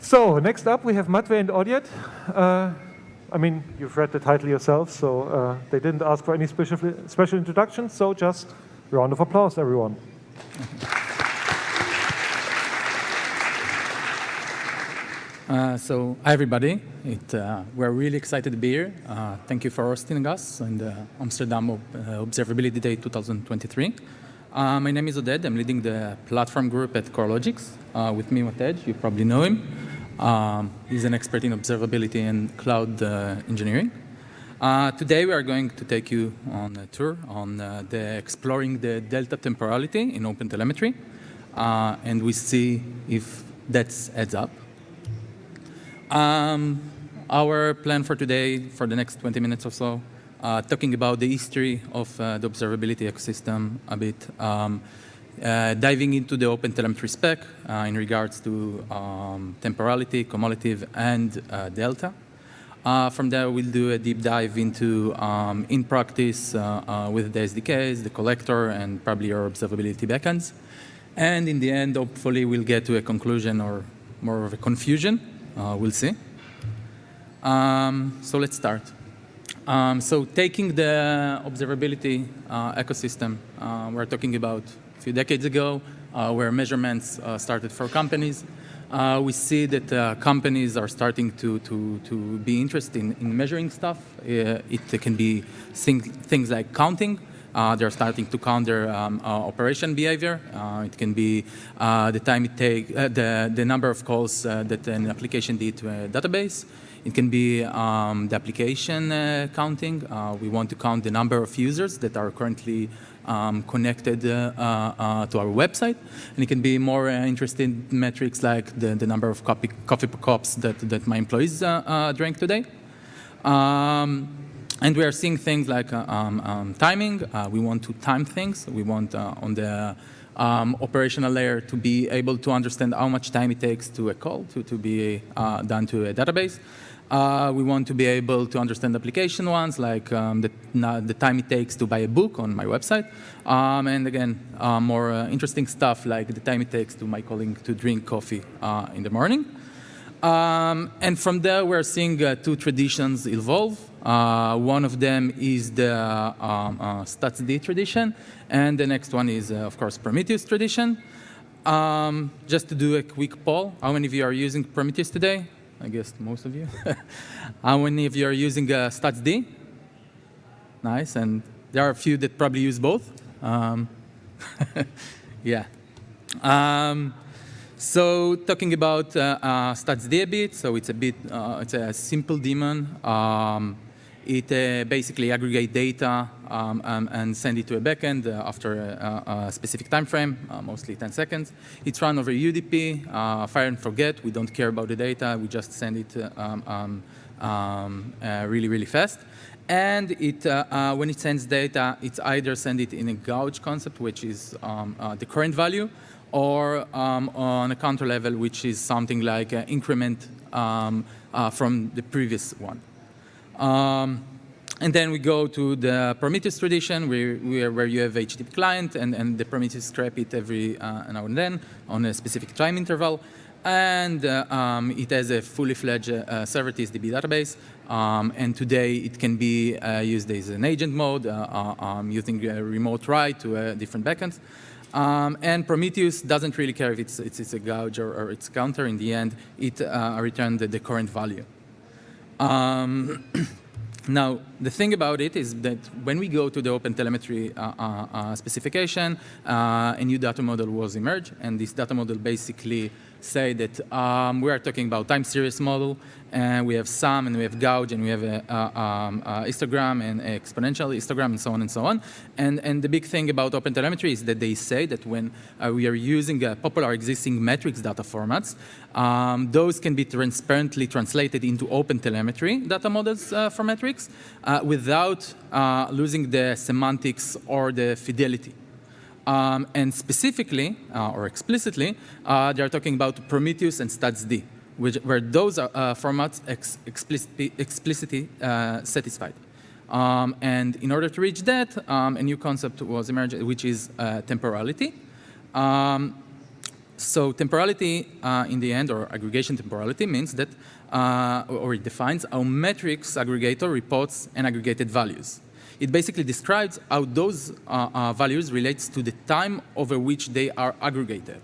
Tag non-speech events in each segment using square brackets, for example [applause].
So next up, we have Matvey and Oded. Uh, I mean, you've read the title yourself, so uh, they didn't ask for any special, special introduction, so just round of applause, everyone. Uh, so, hi everybody. It, uh, we're really excited to be here. Uh, thank you for hosting us in the Amsterdam uh, Observability Day 2023. Uh, my name is Oded. I'm leading the platform group at Coralogix. Uh, with me, Matej, you probably know him. Um, he's an expert in observability and cloud uh, engineering. Uh, today, we are going to take you on a tour on uh, the exploring the delta temporality in OpenTelemetry, and we see if that adds up. Um, our plan for today, for the next 20 minutes or so, uh, talking about the history of uh, the observability ecosystem a bit, um, uh, diving into the open telemetry spec uh, in regards to um, temporality, cumulative, and uh, delta. Uh, from there, we'll do a deep dive into um, in practice with the SDKs, the collector, and probably our observability backends. And in the end, hopefully, we'll get to a conclusion or more of a confusion. we'll see. Um, so let's start. Um, so taking the observability uh, ecosystem, uh, we're talking about a few decades ago, uh, where measurements uh, started for companies. Uh, we see that uh, companies are starting to, to, to be interested in, in measuring stuff. it can be thing, things like counting. they're starting to count their um, operation behavior. it can be the time it takes, the, the number of calls that an application did to a database. It can be um, the application uh, counting. Uh, we want to count the number of users that are currently um, connected uh, uh to our website. And it can be more uh, interesting metrics like the, the number of coffee, coffee cups that, that my employees uh, drank today. Um, and we are seeing things like um, um, timing. we want to time things. We want on the um, operational layer to be able to understand how much time it takes to a call to, to be uh, done to a database. Uh, we want to be able to understand application ones, like um, the, the, time it takes to buy a book on my website. Um, and again, uh, more uh, interesting stuff like the time it takes to my colleague to drink coffee uh, in the morning. Um, and from there, we're seeing uh, two traditions evolve. Uh, one of them is the um, StatsD tradition, and the next one is, of course, Prometheus tradition. Um, just to do a quick poll, how many of you are using Prometheus today? I guess most of you. [laughs] How many of you are using uh, StatsD? Nice, and there are a few that probably use both. Um, [laughs] yeah. Um, so talking about uh, uh, StatsD a bit, so it's a bit, uh, it's a simple daemon. Um, it uh, basically aggregate data um, um, and send it to a backend uh, after a, a, specific time frame, uh, mostly 10 seconds. It's run over UDP, uh, fire and forget. We don't care about the data. We just send it uh, um, um, um, uh, really, really fast. And it, when it sends data, it's either send it in a gauge concept, which is um, the current value, or on a counter level, which is something like an increment from the previous one. Um, and then we go to the Prometheus tradition, where, where, you have HTTP client, and, and the Prometheus scrap it every uh, now and then on a specific time interval. And uh, um, it has a fully fledged uh, server TSDB database. Um, and today it can be uh, used as an agent mode, uh, uh, um, using a remote write to different backends. Um, and Prometheus doesn't really care if it's, it's, it's a gauge or, or, it's counter. In the end, it returns the, the current value. Um, [clears throat] now, the thing about it is that when we go to the OpenTelemetry uh, uh, uh, specification, uh, a new data model was emerged, and this data model basically say that um, we are talking about time series model, and we have sum, and we have gauge, and we have a, a, um, a histogram, and exponential histogram, and so on and so on. And, and the big thing about OpenTelemetry is that they say that when uh, we are using uh, popular existing metrics data formats, um, those can be transparently translated into OpenTelemetry data models uh, for metrics uh, without uh, losing the semantics or the fidelity. Um, and specifically, uh, or explicitly, uh, they are talking about Prometheus and StatsD, which, where those are, uh, formats ex explicitly, explicitly uh, satisfied. Um, and in order to reach that, um, a new concept was emerged, which is uh, temporality. Um, so temporality uh, in the end, or aggregation temporality, means that, or it defines how metrics aggregator reports and aggregated values. It basically describes how those uh, uh, values relates to the time over which they are aggregated.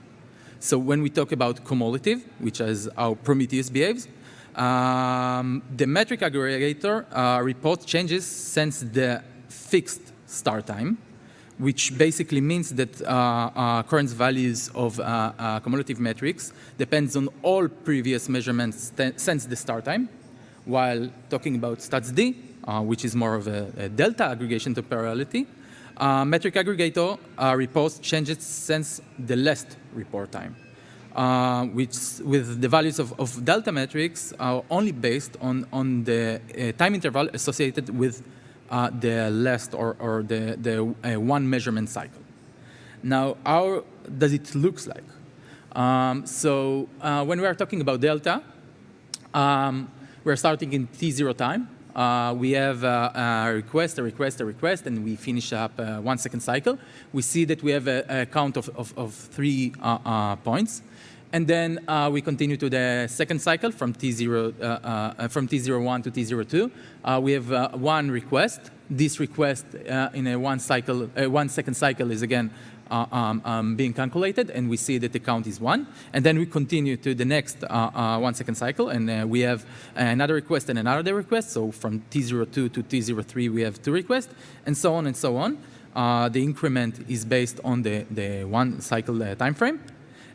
So when we talk about cumulative, which is how Prometheus behaves, um, the metric aggregator uh, reports changes since the fixed start time, which basically means that uh, uh, current values of uh, cumulative metrics depends on all previous measurements since the start time, while talking about statsd, which is more of a, a delta aggregation temporality, uh, metric aggregator uh, reports changes since the last report time, uh, which with the values of, of, delta metrics are only based on, on the uh, time interval associated with uh, the last or, or the, the one measurement cycle. Now, how does it look like? Um, so when we are talking about delta, um, we're starting in T0 time, uh, we have uh, a request, a request, a request, and we finish up uh, one second cycle. We see that we have a, a count of, of, of three uh, uh, points. And then uh, we continue to the second cycle from T0, from T01 to T02. we have one request. This request in a one cycle, one second cycle is again um, um, being calculated, and we see that the count is one. And then we continue to the next uh, uh, one second cycle, and uh, we have another request and another request. So from T02 to T03, we have two requests, and so on and so on. Uh, the increment is based on the, the one cycle uh, time frame.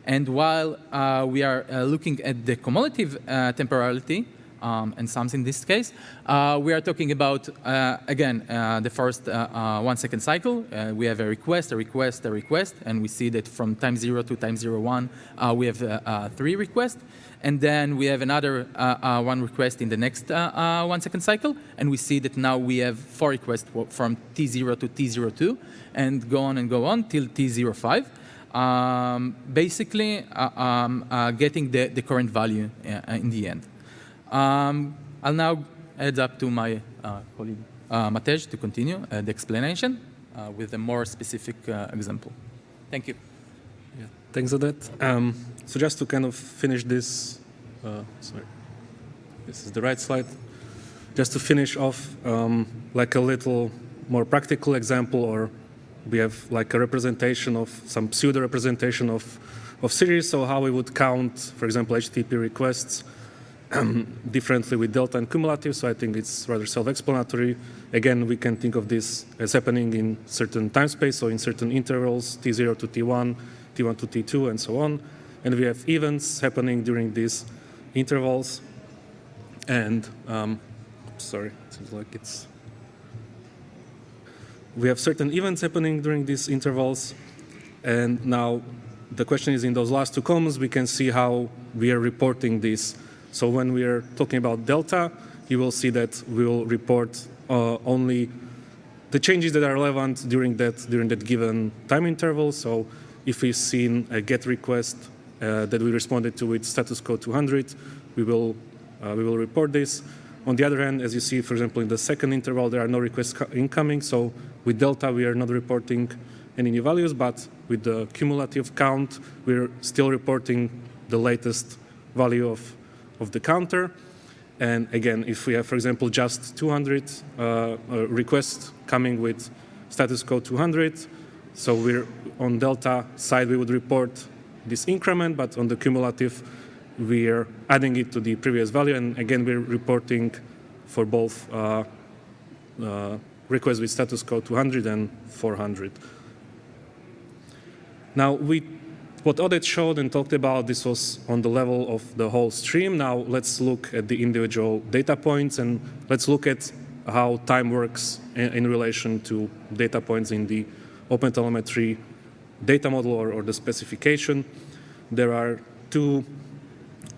And while we are looking at the cumulative temporality, um, and sums in this case. Uh, we are talking about, uh, again, uh, the first uh, uh, one second cycle. Uh, we have a request, a request, a request, and we see that from time zero to time zero one, we have three requests. And then we have another one request in the next one second cycle, and we see that now we have four requests from T0 to T02, and go on and go on till T05. Um, basically, um, getting the, the current value in the end. Um, I'll now head up to my uh, colleague uh, Matej to continue uh, the explanation uh, with a more specific uh, example. Thank you. Yeah, thanks for that. Um, so just to kind of finish this, uh, sorry, this is the right slide. Just to finish off, um, like a little more practical example, or we have like a representation of some pseudo representation of of series. So how we would count, for example, HTTP requests [clears throat] differently with delta and cumulative, so I think it's rather self-explanatory. Again, we can think of this as happening in certain time space, so in certain intervals, T0 to T1, T1 to T2, and so on. And we have events happening during these intervals. And, um, sorry, it seems like it's... We have certain events happening during these intervals. And now the question is in those last two columns, we can see how we are reporting this so when we are talking about delta, you will see that we will report uh, only the changes that are relevant during that during that given time interval. So if we've seen a GET request uh, that we responded to with status code 200, we will uh, we will report this. On the other hand, as you see, for example, in the second interval, there are no requests incoming. So with delta, we are not reporting any new values, but with the cumulative count, we're still reporting the latest value of of the counter. And again, if we have, for example, just 200 uh, uh, requests coming with status code 200, so we're on delta side, we would report this increment, but on the cumulative, we're adding it to the previous value. And again, we're reporting for both uh, uh, requests with status code 200 and 400. Now, we what Oded showed and talked about, this was on the level of the whole stream. Now let's look at the individual data points and let's look at how time works in, in relation to data points in the OpenTelemetry data model or, or, the specification. There are two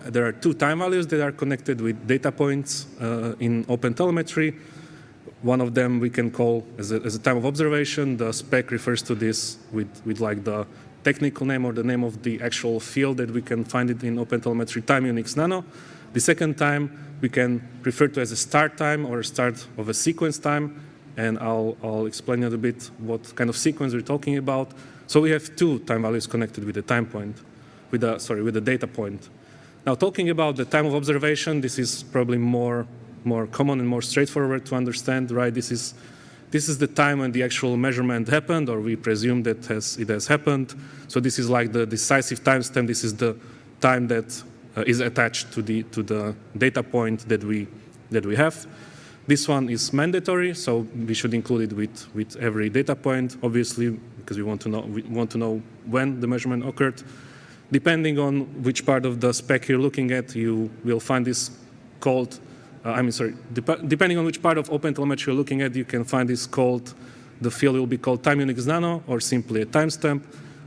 there are two time values that are connected with data points uh, in OpenTelemetry. One of them we can call as a, as a time of observation. The spec refers to this with, with like the technical name or the name of the actual field that we can find it in OpenTelemetry time Unix Nano. The second time we can refer to as a start time or a start of a sequence time. And I'll, I'll explain a little bit what kind of sequence we're talking about. So we have two time values connected with the time point. with a sorry with the data point. Now, talking about the time of observation, this is probably more more common and more straightforward to understand, right? This is this is the time when the actual measurement happened, or we presume that has, it has happened. So this is like the decisive timestamp. This is the time that uh, is attached to the to the data point that we that we have. This one is mandatory, so we should include it with with every data point, obviously, because we want to know we want to know when the measurement occurred. Depending on which part of the spec you're looking at, you will find this called uh, I mean, sorry, dep depending on which part of OpenTelemetry you're looking at, you can find this called, the field will be called time Unix nano or simply a timestamp.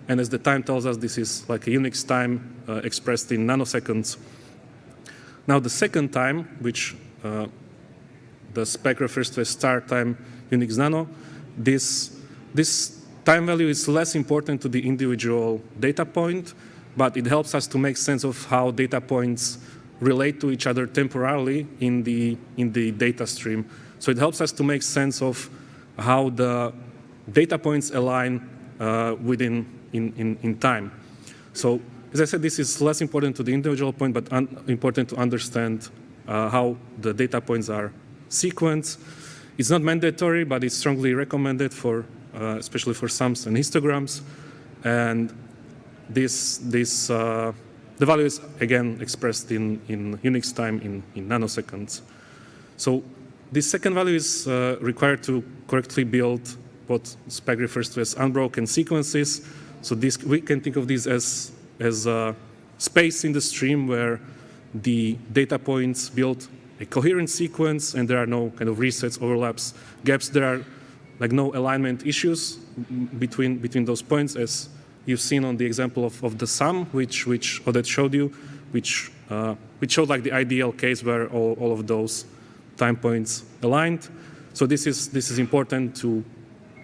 And as the time tells us, this is like a Unix time uh, expressed in nanoseconds. Now the second time, which uh, the spec refers to as start time Unix nano, this, this time value is less important to the individual data point, but it helps us to make sense of how data points relate to each other temporarily in the, in the data stream. So it helps us to make sense of how the data points align uh, within in, in, in time. So as I said, this is less important to the individual point, but important to understand uh, how the data points are sequenced. It's not mandatory, but it's strongly recommended for, uh, especially for sums and histograms. And this, this uh, the value is, again, expressed in, in Unix time in, in nanoseconds. So this second value is uh, required to correctly build what spec refers to as unbroken sequences. So this, we can think of this as, as a space in the stream where the data points build a coherent sequence and there are no kind of resets, overlaps, gaps. There are like no alignment issues between, between those points as you've seen on the example of, of the sum, which, which Oded showed you, which, uh, which showed like the ideal case where all, all of those time points aligned. So this is, this is important to,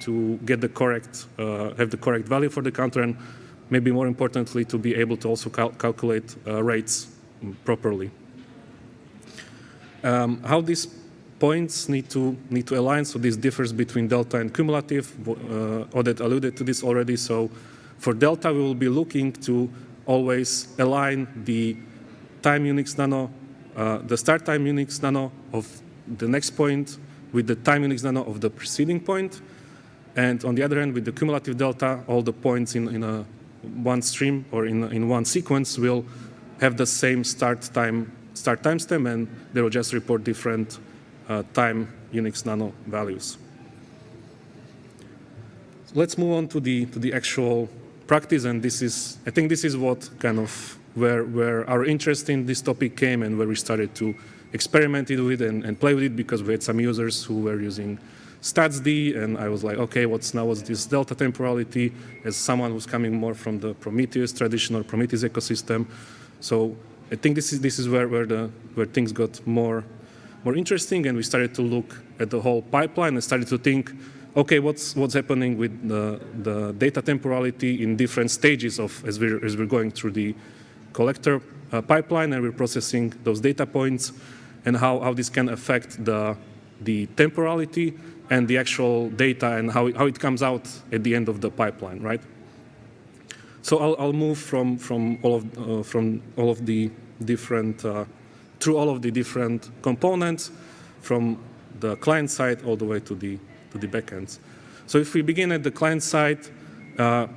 to get the correct, uh, have the correct value for the counter and maybe more importantly to be able to also cal calculate uh, rates properly. Um, how these points need to need to align. So this differs between delta and cumulative. Uh, Oded alluded to this already. So for delta, we will be looking to always align the time Unix nano, uh, the start time Unix nano of the next point with the time Unix nano of the preceding point. And on the other hand, with the cumulative delta, all the points in, in a one stream or in, in one sequence will have the same start time start timestamp, and they will just report different uh, time Unix nano values. Let's move on to the to the actual practice, and this is, I think this is what kind of where, where our interest in this topic came and where we started to experiment with it and, and play with it because we had some users who were using StatsD, and I was like, okay, what's now what's this delta temporality? As someone who's coming more from the Prometheus traditional Prometheus ecosystem, so I think this is this is where where the where things got more more interesting, and we started to look at the whole pipeline and started to think okay, what's what's happening with the, the data temporality in different stages of as we're as we're going through the collector uh, pipeline and we're processing those data points, and how how this can affect the the temporality and the actual data and how it, how it comes out at the end of the pipeline, right? So I'll, I'll move from from all of uh, from all of the different uh, through all of the different components from the client side all the way to the to the backends. So if we begin at the client side, uh,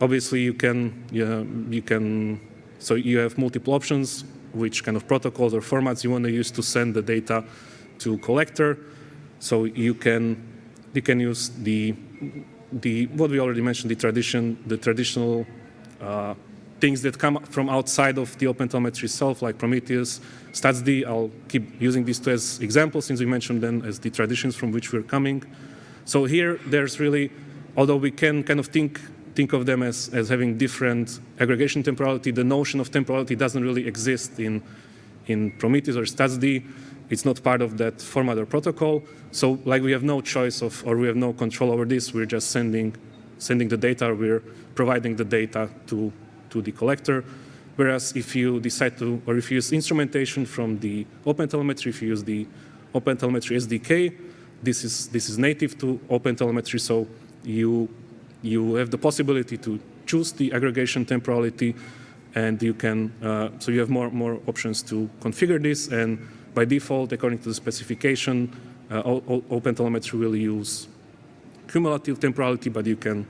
obviously you can, you, you can, so you have multiple options, which kind of protocols or formats you want to use to send the data to collector. So you can, you can use the, the what we already mentioned, the tradition, the traditional uh, things that come from outside of the OpenTelemetry itself, like Prometheus, StatsD. I'll keep using these two as examples since we mentioned them as the traditions from which we're coming. So here, there's really, although we can kind of think think of them as, as having different aggregation temporality, the notion of temporality doesn't really exist in, in Prometheus or StatsD. It's not part of that format or protocol. So like we have no choice of, or we have no control over this. We're just sending, sending the data. We're providing the data to, to the collector. Whereas if you decide to, or if you use instrumentation from the OpenTelemetry, if you use the OpenTelemetry SDK, this is, this is native to OpenTelemetry, so you, you have the possibility to choose the aggregation temporality and you can, uh, so you have more, more options to configure this, and by default, according to the specification, uh, OpenTelemetry will use cumulative temporality, but you can,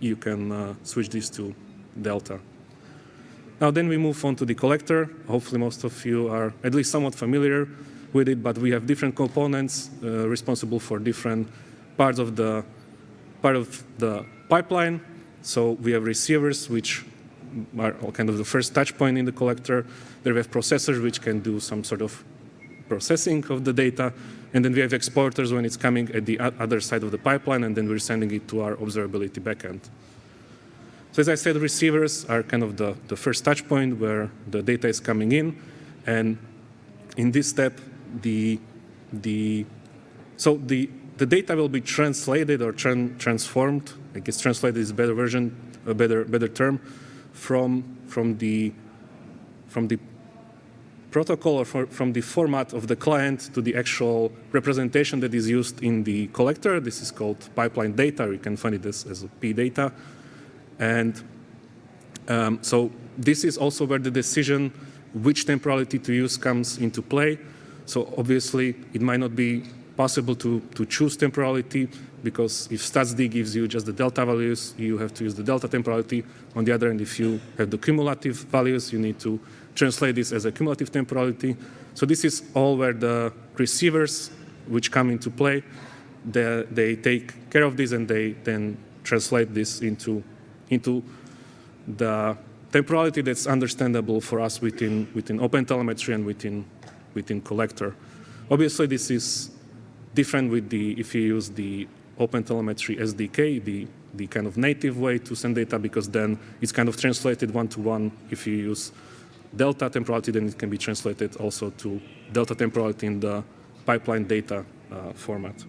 you can uh, switch this to delta. Now then we move on to the collector. Hopefully most of you are at least somewhat familiar with it, but we have different components uh, responsible for different parts of the part of the pipeline. So we have receivers, which are kind of the first touch point in the collector. Then we have processors, which can do some sort of processing of the data. And then we have exporters when it's coming at the other side of the pipeline, and then we're sending it to our observability backend. So as I said, receivers are kind of the, the first touch point where the data is coming in. And in this step, the, the, so the, the data will be translated or tran- transformed. I guess translated is a better version, a better, better term, from, from, the, from the protocol or for, from the format of the client to the actual representation that is used in the collector. This is called pipeline data. You can find it as, as P data. And um, so this is also where the decision which temporality to use comes into play. So obviously, it might not be possible to, to choose temporality because if statsd gives you just the delta values, you have to use the delta temporality. On the other hand, if you have the cumulative values, you need to translate this as a cumulative temporality. So this is all where the receivers, which come into play, they, they take care of this and they then translate this into, into the temporality that's understandable for us within, within OpenTelemetry and within, within Collector. Obviously, this is different with the, if you use the OpenTelemetry SDK, the, the kind of native way to send data, because then it's kind of translated one-to-one. If you use delta temporality, then it can be translated also to delta temporality in the pipeline data uh, format.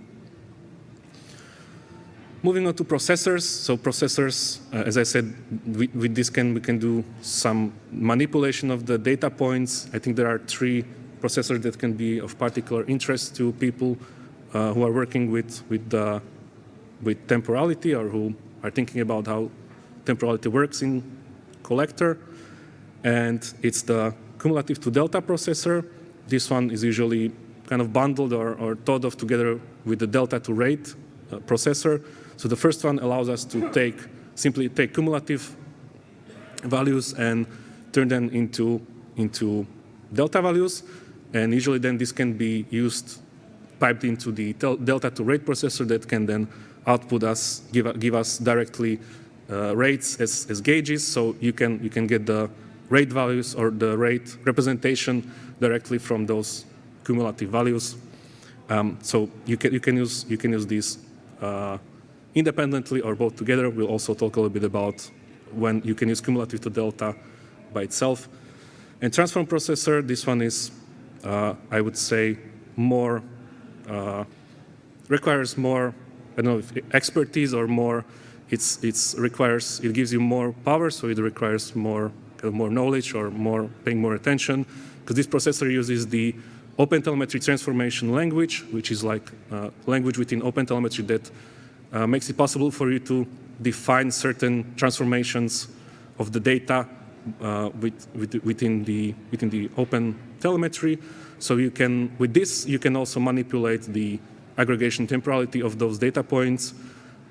Moving on to processors. So processors, uh, as I said, with, with this can we can do some manipulation of the data points. I think there are three processors that can be of particular interest to people uh, who are working with with the with temporality or who are thinking about how temporality works in collector. And it's the cumulative to delta processor. This one is usually kind of bundled or, or thought of together with the delta to rate uh, processor. So the first one allows us to take simply take cumulative values and turn them into into delta values, and usually then this can be used piped into the delta to rate processor that can then output us give give us directly uh, rates as, as gauges. So you can you can get the rate values or the rate representation directly from those cumulative values. Um, so you can you can use you can use these uh, independently or both together. We'll also talk a little bit about when you can use cumulative to delta by itself. And transform processor, this one is, I would say, more uh, requires more, I don't know, expertise or more. It's it's requires it gives you more power, so it requires more kind of more knowledge or more paying more attention because this processor uses the OpenTelemetry transformation language, which is like uh, language within OpenTelemetry that uh, makes it possible for you to define certain transformations of the data uh, with, with, within the within the OpenTelemetry. So you can with this you can also manipulate the aggregation temporality of those data points.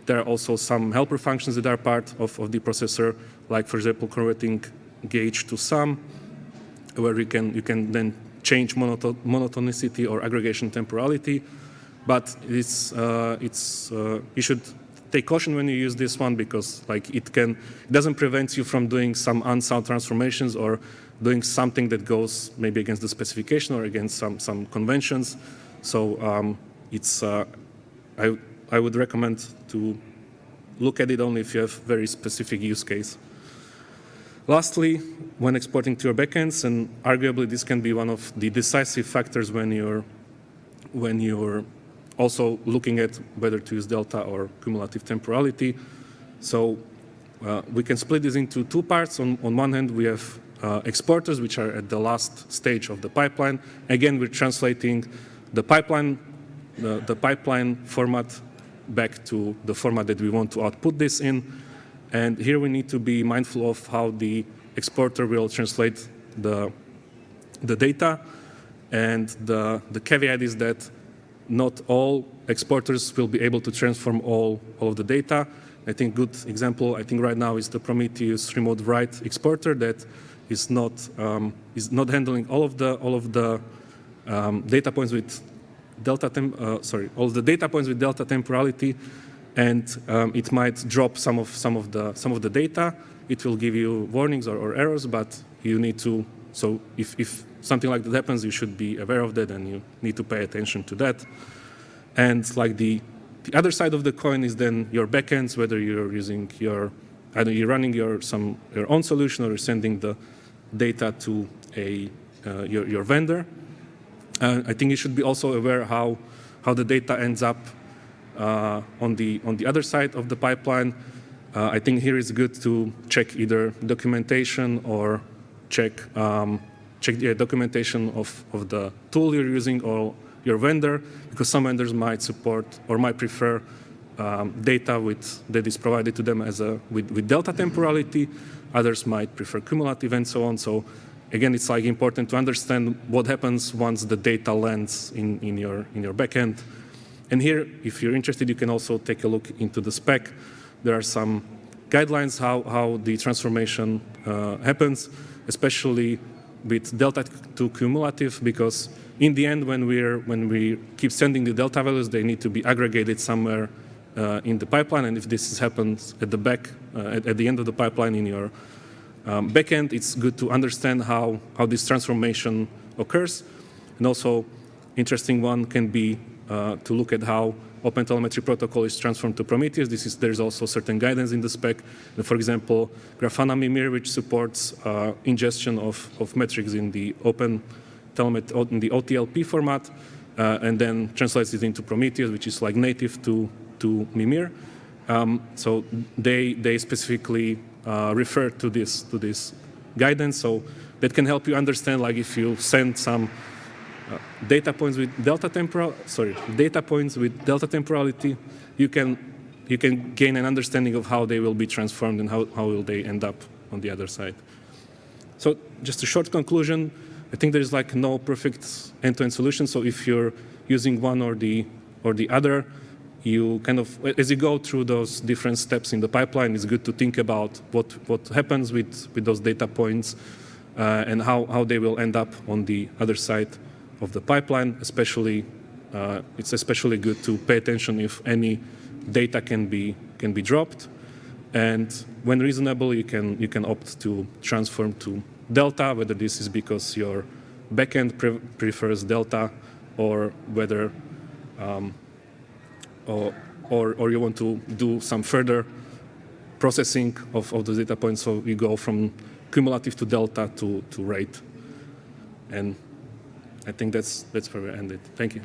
There are also some helper functions that are part of, of the processor, like for example converting gauge to sum, where you can you can then change monoto monotonicity or aggregation temporality. But it's uh, it's uh, you should take caution when you use this one because like it can it doesn't prevent you from doing some unsound transformations or doing something that goes maybe against the specification or against some some conventions. So um, it's uh, I I would recommend to look at it only if you have very specific use case. Lastly, when exporting to your backends, and arguably this can be one of the decisive factors when you're when you're also looking at whether to use delta or cumulative temporality. So uh, we can split this into two parts. On, on one hand, we have uh, exporters, which are at the last stage of the pipeline. Again, we're translating the pipeline, the, the pipeline format back to the format that we want to output this in. And here we need to be mindful of how the exporter will translate the, the data. And the, the caveat is that not all exporters will be able to transform all, all of the data. I think a good example, I think right now is the Prometheus remote write exporter that is not, um, is not handling all of the, all of the um, data points with delta, temp, uh, sorry, all the data points with delta temporality, and um, it might drop some of, some, of the, some of the data. It will give you warnings or, or errors, but you need to, so if, if something like that happens, you should be aware of that and you need to pay attention to that. And like the, the other side of the coin is then your backends, whether you're using your, either you're running your, some, your own solution or you're sending the data to a, uh, your, your vendor. Uh, I think you should be also aware how, how the data ends up uh, on, the, on the other side of the pipeline. Uh, I think here it's good to check either documentation or check, um, check the documentation of, of the tool you're using or your vendor, because some vendors might support or might prefer um, data with, that is provided to them as a, with, with delta temporality. Others might prefer cumulative and so on. So again, it's like important to understand what happens once the data lands in, in, your, in your backend. And here, if you're interested, you can also take a look into the spec. There are some guidelines how, how the transformation uh, happens, especially with delta to cumulative, because in the end, when, we're, when we keep sending the delta values, they need to be aggregated somewhere in the pipeline. And if this happens at the back, uh, at, at, the end of the pipeline in your um, backend, it's good to understand how, how this transformation occurs. And also, interesting one can be uh, to look at how OpenTelemetry protocol is transformed to Prometheus. This is, there's also certain guidance in the spec. For example, Grafana Mimir, which supports uh, ingestion of, of metrics in the Open telemet in the OTLP format, uh, and then translates it into Prometheus, which is like native to, to Mimir. Um, so they, they specifically uh, refer to this, to this guidance. So that can help you understand, like if you send some uh, data points with delta temporal, sorry, data points with delta temporality, you can, you can gain an understanding of how they will be transformed and how, how will they end up on the other side. So just a short conclusion, I think there is like no perfect end-to-end -end solution. So if you're using one or the or the other, you kind of as you go through those different steps in the pipeline, it's good to think about what what happens with with those data points uh, and how how they will end up on the other side of the pipeline. Especially, uh, it's especially good to pay attention if any data can be can be dropped, and when reasonable, you can you can opt to transform to delta, whether this is because your backend pre prefers delta or whether um, or, or, you want to do some further processing of, of the data points. So you go from cumulative to delta to, to rate. And I think that's, that's where we ended. Thank you.